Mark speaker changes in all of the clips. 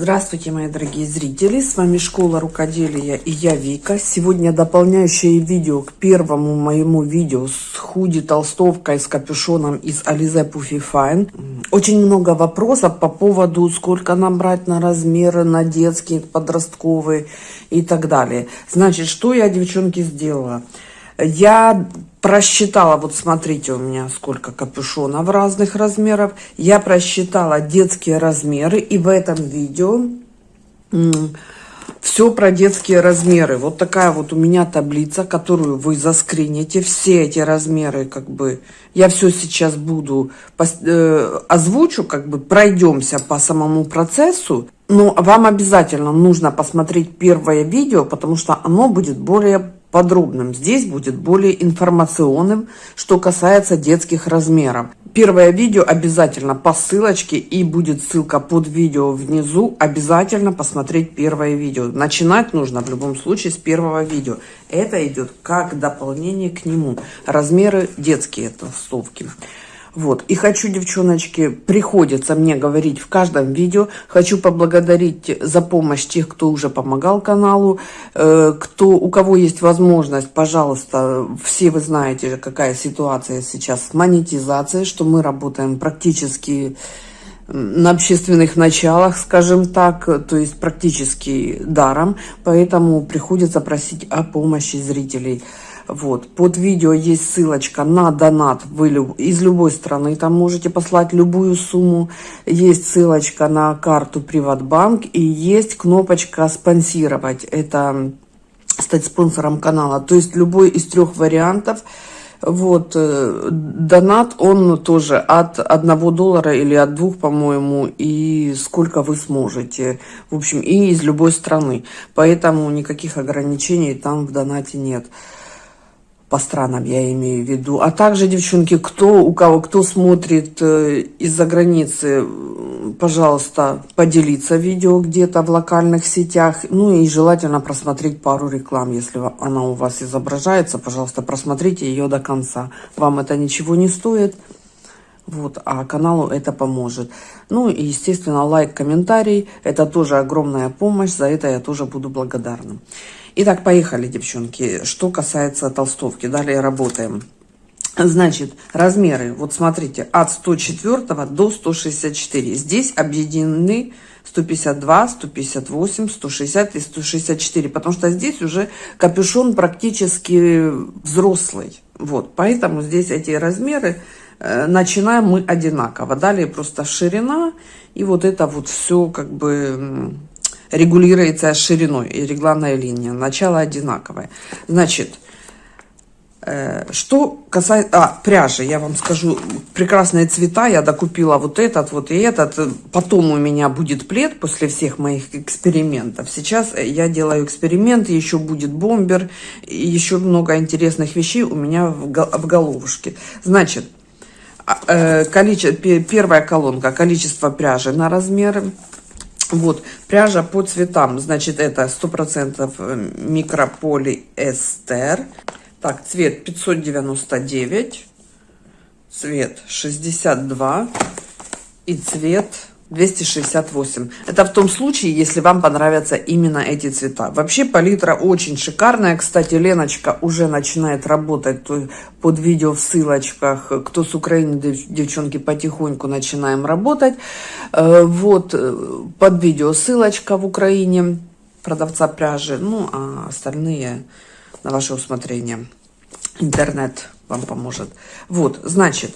Speaker 1: Здравствуйте, мои дорогие зрители! С вами Школа Рукоделия и я Вика. Сегодня дополняющее видео к первому моему видео с худи толстовкой с капюшоном из Alize Puffy Fine. Очень много вопросов по поводу, сколько нам брать на размеры, на детские, подростковые и так далее. Значит, что я, девчонки, сделала? Я просчитала, вот смотрите у меня сколько капюшонов разных размеров. Я просчитала детские размеры и в этом видео все про детские размеры. Вот такая вот у меня таблица, которую вы заскрините. Все эти размеры, как бы, я все сейчас буду э, озвучу, как бы пройдемся по самому процессу. Но вам обязательно нужно посмотреть первое видео, потому что оно будет более подробным. Здесь будет более информационным, что касается детских размеров. Первое видео обязательно по ссылочке и будет ссылка под видео внизу. Обязательно посмотреть первое видео. Начинать нужно в любом случае с первого видео. Это идет как дополнение к нему. Размеры детские толстовки. Вот. И хочу, девчоночки, приходится мне говорить в каждом видео. Хочу поблагодарить за помощь тех, кто уже помогал каналу. Э, кто, у кого есть возможность, пожалуйста, все вы знаете, какая ситуация сейчас с монетизацией, что мы работаем практически на общественных началах, скажем так, то есть практически даром, поэтому приходится просить о помощи зрителей. Вот. Под видео есть ссылочка на донат. Вы из любой страны там можете послать любую сумму. Есть ссылочка на карту Приватбанк. И есть кнопочка «Спонсировать». Это стать спонсором канала. То есть любой из трех вариантов. Вот, э, донат, он тоже от одного доллара или от двух, по-моему, и сколько вы сможете. В общем, и из любой страны. Поэтому никаких ограничений там в донате нет по странам я имею в виду. А также, девчонки, кто у кого, кто смотрит э, из-за границы, пожалуйста, поделиться видео где-то в локальных сетях. Ну и желательно просмотреть пару реклам, если она у вас изображается. Пожалуйста, просмотрите ее до конца. Вам это ничего не стоит. Вот, а каналу это поможет. Ну и, естественно, лайк, комментарий. Это тоже огромная помощь. За это я тоже буду благодарна. Итак, поехали, девчонки. Что касается толстовки, далее работаем. Значит, размеры, вот смотрите, от 104 до 164. Здесь объединены 152, 158, 160 и 164, потому что здесь уже капюшон практически взрослый. Вот, поэтому здесь эти размеры начинаем мы одинаково. Далее просто ширина и вот это вот все как бы регулируется шириной и регланная линия. Начало одинаковое. Значит, э, что касается... А, пряжи, я вам скажу, прекрасные цвета. Я докупила вот этот, вот и этот. Потом у меня будет плед после всех моих экспериментов. Сейчас я делаю эксперимент, еще будет бомбер, еще много интересных вещей у меня в, в головушке. Значит, э, количество, первая колонка, количество пряжи на размеры. Вот, пряжа по цветам, значит, это 100% э, микрополиэстер. Так, цвет 599, цвет 62 и цвет 268. Это в том случае, если вам понравятся именно эти цвета. Вообще палитра очень шикарная. Кстати, Леночка уже начинает работать под видео в ссылочках. Кто с Украины, девчонки, потихоньку начинаем работать. Э, вот э, под видео ссылочка в Украине продавца пряжи. Ну, а остальные на ваше усмотрение. Интернет вам поможет. Вот, значит...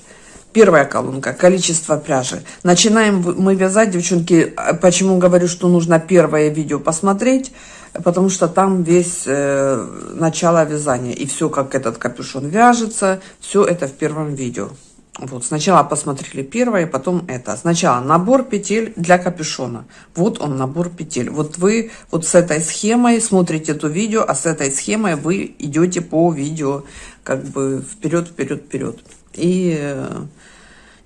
Speaker 1: Первая колонка, количество пряжи. Начинаем мы вязать, девчонки, а почему говорю, что нужно первое видео посмотреть, потому что там весь э, начало вязания, и все, как этот капюшон вяжется, все это в первом видео. Вот, сначала посмотрели первое, потом это. Сначала набор петель для капюшона. Вот он, набор петель. Вот вы вот с этой схемой смотрите это видео, а с этой схемой вы идете по видео как бы вперед, вперед, вперед. И э,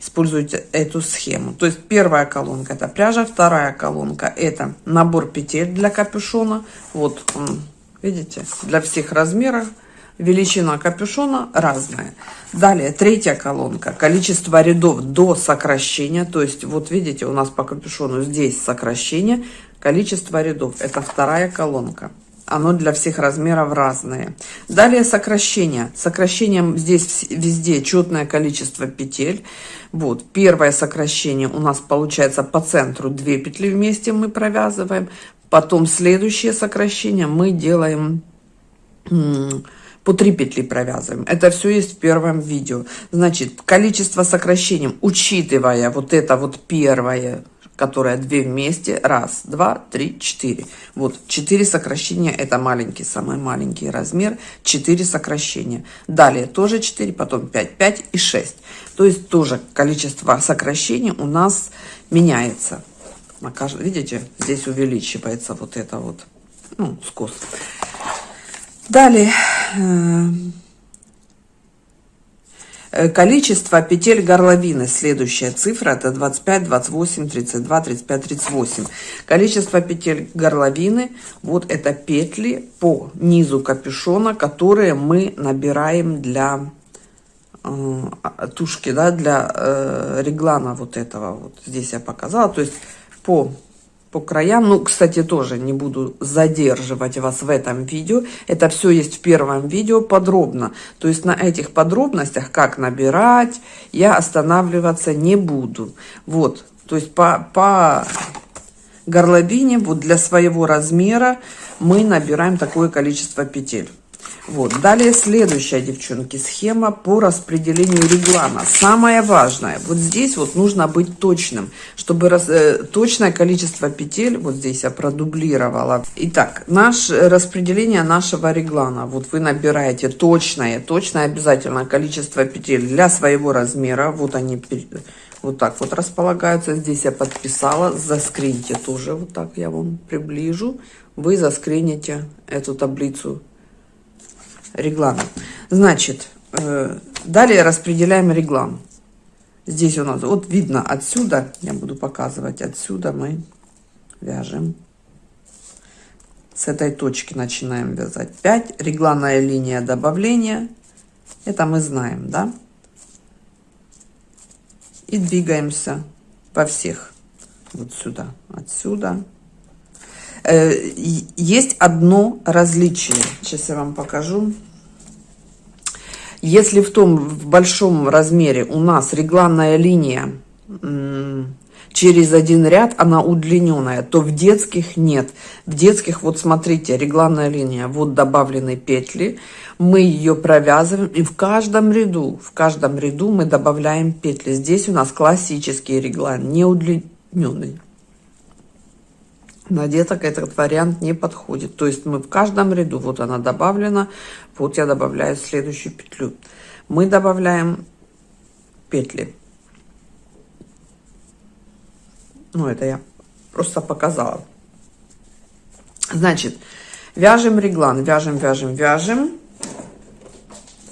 Speaker 1: используйте эту схему. То есть первая колонка это пряжа, вторая колонка это набор петель для капюшона. Вот он, видите, для всех размеров. Величина капюшона разная. Далее третья колонка. Количество рядов до сокращения. То есть вот видите, у нас по капюшону здесь сокращение. Количество рядов. Это вторая колонка. Оно для всех размеров разное. Далее сокращение. Сокращением здесь везде четное количество петель. Вот, первое сокращение у нас получается по центру 2 петли вместе мы провязываем. Потом следующее сокращение мы делаем по 3 петли провязываем. Это все есть в первом видео. Значит, количество сокращений, учитывая вот это вот первое, которое 2 вместе, раз, два, три, четыре. Вот, 4 сокращения, это маленький, самый маленький размер, 4 сокращения. Далее тоже 4, потом 5, 5 и 6. То есть тоже количество сокращений у нас меняется. Видите, здесь увеличивается вот это вот, ну, скос. Далее, э, количество петель горловины, следующая цифра, это 25, 28, 32, 35, 38. Количество петель горловины, вот это петли по низу капюшона, которые мы набираем для э, тушки, да, для э, реглана вот этого, вот. Здесь я показала, то есть по по краям. Ну, кстати, тоже не буду задерживать вас в этом видео. Это все есть в первом видео подробно. То есть на этих подробностях, как набирать, я останавливаться не буду. Вот, то есть по, по горловине, вот для своего размера мы набираем такое количество петель. Вот. Далее следующая, девчонки, схема по распределению реглана. Самое важное, вот здесь вот нужно быть точным, чтобы раз, э, точное количество петель, вот здесь я продублировала. Итак, наш, распределение нашего реглана. Вот вы набираете точное, точное обязательно количество петель для своего размера. Вот они вот так вот располагаются. Здесь я подписала, заскриньте тоже, вот так я вам приближу. Вы заскрините эту таблицу реглан. Значит, э, далее распределяем реглан. Здесь у нас, вот видно отсюда, я буду показывать, отсюда мы вяжем. С этой точки начинаем вязать 5. Регланная линия добавления. Это мы знаем, да? И двигаемся по всех. Вот сюда, отсюда. Э, есть одно различие. Сейчас я вам покажу. Если в том в большом размере у нас регланная линия через один ряд, она удлиненная, то в детских нет. В детских, вот смотрите, регланная линия, вот добавлены петли, мы ее провязываем, и в каждом ряду, в каждом ряду мы добавляем петли. Здесь у нас классический реглан, не удлиненный. На деток этот вариант не подходит. То есть мы в каждом ряду, вот она добавлена, вот я добавляю следующую петлю. Мы добавляем петли. Ну, это я просто показала. Значит, вяжем реглан, вяжем, вяжем, вяжем.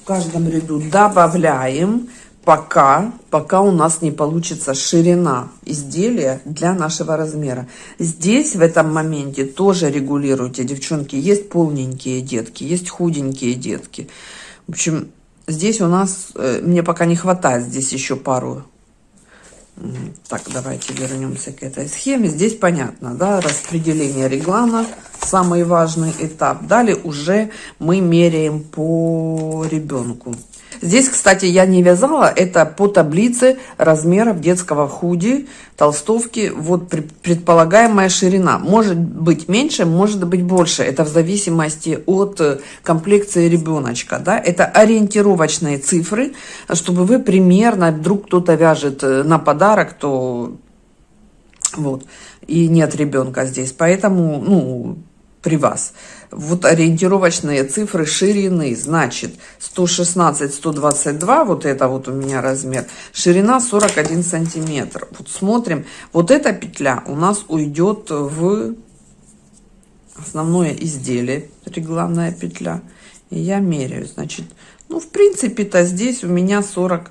Speaker 1: В каждом ряду добавляем пока, пока у нас не получится ширина изделия для нашего размера. Здесь в этом моменте тоже регулируйте, девчонки. Есть полненькие детки, есть худенькие детки. В общем, здесь у нас, э, мне пока не хватает здесь еще пару. Так, давайте вернемся к этой схеме. Здесь понятно, да, распределение реглана, самый важный этап. Далее уже мы меряем по ребенку. Здесь, кстати, я не вязала, это по таблице размеров детского худи, толстовки, вот предполагаемая ширина. Может быть меньше, может быть больше, это в зависимости от э, комплекции ребеночка, да, это ориентировочные цифры, чтобы вы примерно, вдруг кто-то вяжет э, на подарок, то вот, и нет ребенка здесь, поэтому, ну, при вас. Вот ориентировочные цифры ширины, значит, 116-122, вот это вот у меня размер, ширина 41 сантиметр. Вот смотрим, вот эта петля у нас уйдет в основное изделие, регланная петля. И я меряю, значит, ну, в принципе-то здесь у меня 40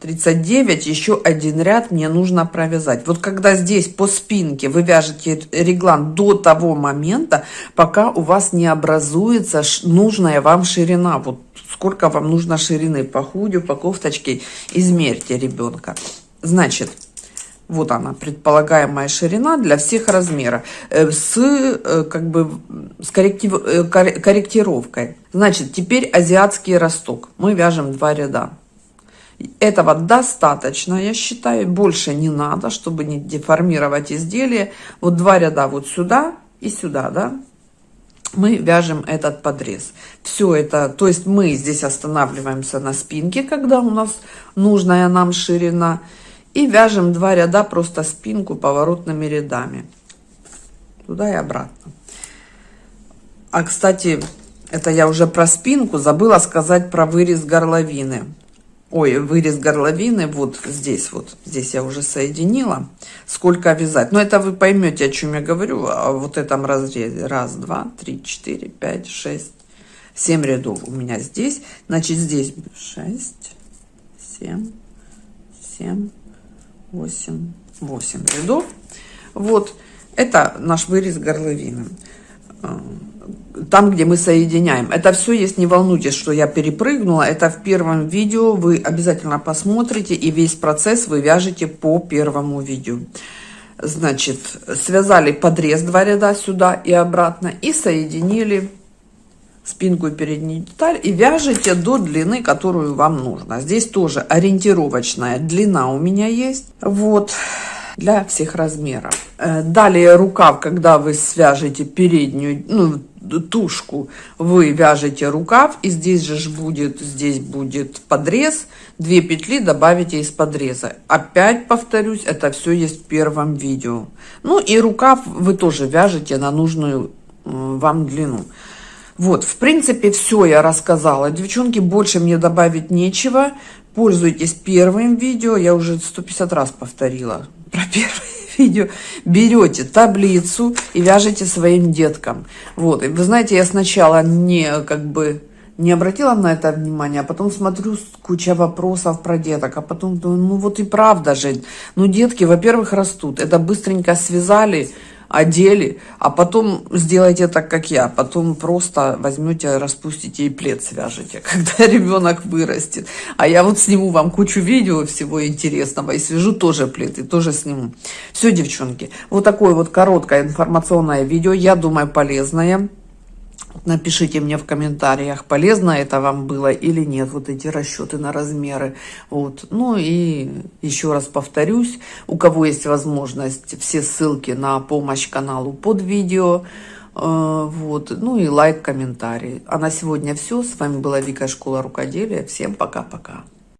Speaker 1: 39, еще один ряд мне нужно провязать. Вот когда здесь по спинке вы вяжете реглан до того момента, пока у вас не образуется нужная вам ширина. Вот сколько вам нужно ширины по худю, по кофточке, измерьте ребенка. Значит, Вот она, предполагаемая ширина для всех размеров. Э, с, э, как бы, с корректив, э, корректировкой. Значит, теперь азиатский росток. Мы вяжем два ряда. Этого достаточно, я считаю. Больше не надо, чтобы не деформировать изделие. Вот два ряда вот сюда и сюда, да мы вяжем этот подрез. Все это, то есть мы здесь останавливаемся на спинке, когда у нас нужная нам ширина, и вяжем два ряда просто спинку поворотными рядами. Туда и обратно. А, кстати, это я уже про спинку, забыла сказать про вырез горловины ой, вырез горловины вот здесь вот, здесь я уже соединила, сколько вязать. Но это вы поймете, о чем я говорю, о вот этом разрезе. Раз, два, три, четыре, пять, шесть, семь рядов у меня здесь. Значит, здесь шесть, семь, семь, восемь, восемь рядов. Вот, это наш вырез горловины там, где мы соединяем. Это все есть, не волнуйтесь, что я перепрыгнула. Это в первом видео, вы обязательно посмотрите, и весь процесс вы вяжете по первому видео. Значит, связали подрез два ряда сюда и обратно, и соединили спинку и переднюю деталь, и вяжете до длины, которую вам нужно. Здесь тоже ориентировочная длина у меня есть. Вот для всех размеров. Э, далее рукав, когда вы свяжете переднюю, ну, тушку, вы вяжете рукав, и здесь же будет, здесь будет подрез, две петли добавите из подреза. Опять повторюсь, это все есть в первом видео. Ну и рукав вы тоже вяжете на нужную вам длину. Вот, в принципе, все я рассказала. Девчонки, больше мне добавить нечего. Пользуйтесь первым видео. Я уже 150 раз повторила про первое видео, берете таблицу и вяжете своим деткам. Вот, и вы знаете, я сначала не, как бы, не обратила на это внимание, а потом смотрю куча вопросов про деток, а потом думаю, ну вот и правда же, ну детки, во-первых, растут, это быстренько связали, одели, а потом сделайте так, как я. Потом просто возьмете, распустите и плед свяжете, когда ребенок вырастет. А я вот сниму вам кучу видео всего интересного и свяжу тоже плед, и тоже сниму. Все, девчонки, вот такое вот короткое информационное видео, я думаю, полезное. Напишите мне в комментариях, полезно это вам было или нет, вот эти расчеты на размеры. Вот. Ну и еще раз повторюсь, у кого есть возможность, все ссылки на помощь каналу под видео. Э, вот. Ну и лайк, комментарий. А на сегодня все. С вами была Вика Школа Рукоделия. Всем пока-пока.